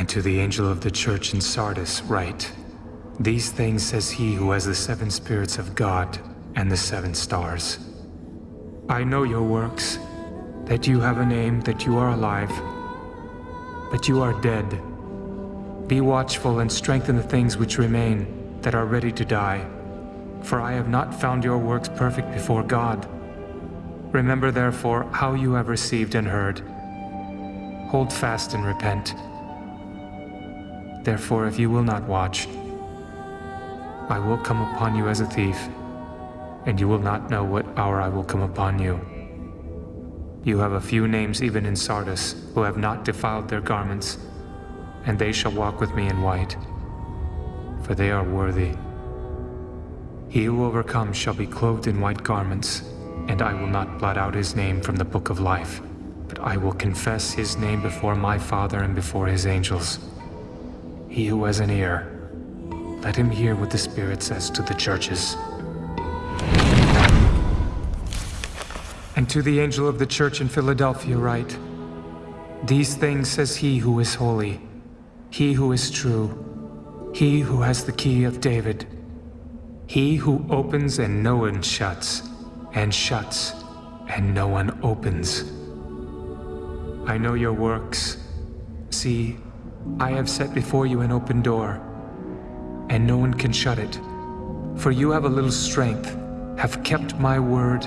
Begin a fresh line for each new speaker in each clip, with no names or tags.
And to the angel of the church in Sardis write, These things says he who has the seven spirits of God and the seven stars. I know your works, that you have a name, that you are alive, but you are dead. Be watchful and strengthen the things which remain, that are ready to die. For I have not found your works perfect before God. Remember therefore how you have received and heard. Hold fast and repent. Therefore, if you will not watch, I will come upon you as a thief, and you will not know what hour I will come upon you. You have a few names even in Sardis, who have not defiled their garments, and they shall walk with me in white, for they are worthy. He who overcomes shall be clothed in white garments, and I will not blot out his name from the book of life, but I will confess his name before my Father and before his angels. He who has an ear, let him hear what the Spirit says to the churches. And to the angel of the church in Philadelphia write, These things says he who is holy, he who is true, he who has the key of David, he who opens and no one shuts, and shuts and no one opens. I know your works. See, I have set before you an open door, and no one can shut it. For you have a little strength, have kept my word,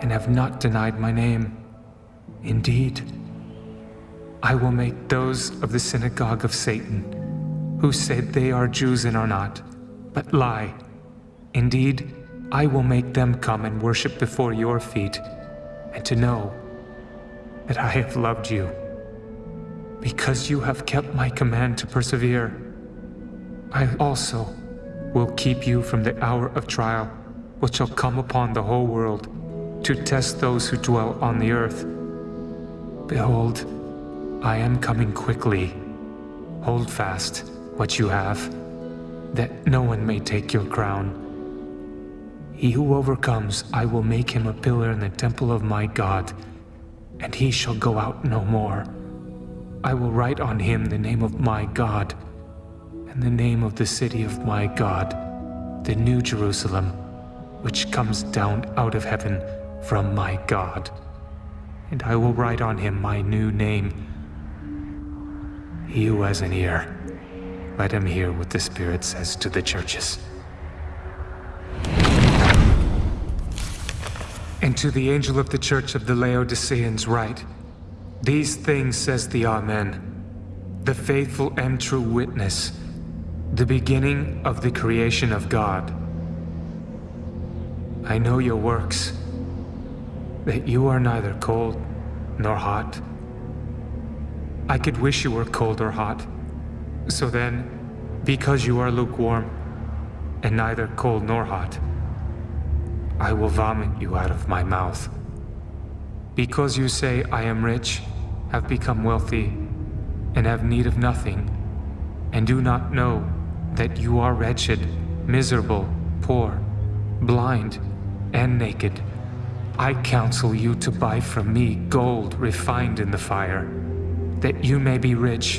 and have not denied my name. Indeed, I will make those of the synagogue of Satan, who say they are Jews and are not, but lie. Indeed, I will make them come and worship before your feet, and to know that I have loved you. Because you have kept my command to persevere, I also will keep you from the hour of trial which shall come upon the whole world to test those who dwell on the earth. Behold, I am coming quickly. Hold fast what you have, that no one may take your crown. He who overcomes, I will make him a pillar in the temple of my God, and he shall go out no more. I will write on him the name of my God, and the name of the city of my God, the New Jerusalem, which comes down out of heaven from my God. And I will write on him my new name. He who has an ear, let him hear what the Spirit says to the churches. And to the angel of the church of the Laodiceans write, these things says the Amen, the faithful and true witness, the beginning of the creation of God. I know your works, that you are neither cold nor hot. I could wish you were cold or hot. So then, because you are lukewarm, and neither cold nor hot, I will vomit you out of my mouth. Because you say, I am rich, have become wealthy, and have need of nothing, and do not know that you are wretched, miserable, poor, blind, and naked, I counsel you to buy from me gold refined in the fire, that you may be rich,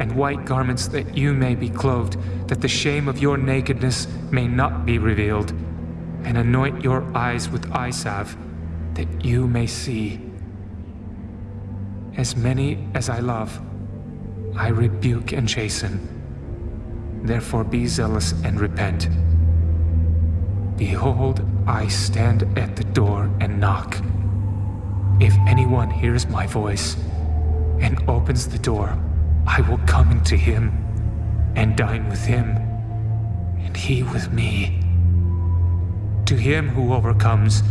and white garments that you may be clothed, that the shame of your nakedness may not be revealed, and anoint your eyes with eye salve, that you may see. As many as I love, I rebuke and chasten. Therefore be zealous and repent. Behold, I stand at the door and knock. If anyone hears my voice and opens the door, I will come into him and dine with him, and he with me. To him who overcomes,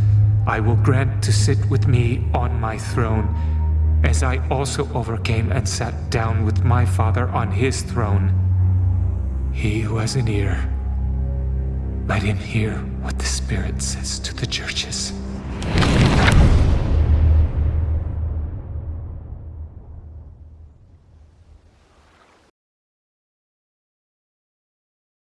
I will grant to sit with me on my throne, as I also overcame and sat down with my Father on his throne. He who has an ear, let him hear what the Spirit says to the churches.